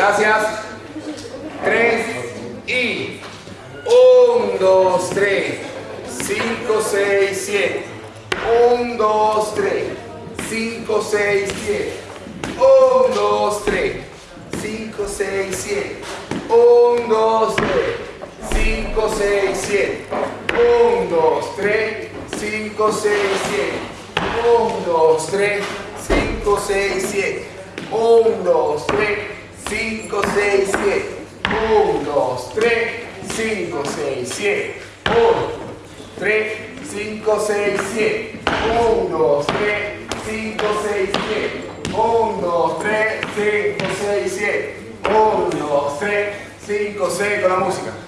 Gracias. Tres y... Un, dos, tres. Cinco, seis, siete. Un, dos, tres. Cinco, seis, siete. Un, dos, tres. Cinco, seis, siete. Un, dos, tres. Cinco, seis, siete. Un, dos, tres. Cinco, seis, siete. Un, dos, tres. Cinco, seis, siete. Un, dos, tres. 5, 6, 7. 1, 2, 3, 5, 6, 7. 1, 3, 5, 6, 7. 1, 2, 3, 5, 6, 7. 1, 2, 3, 5, 6, 7. 1, 2, 3, 5, 6 con la música.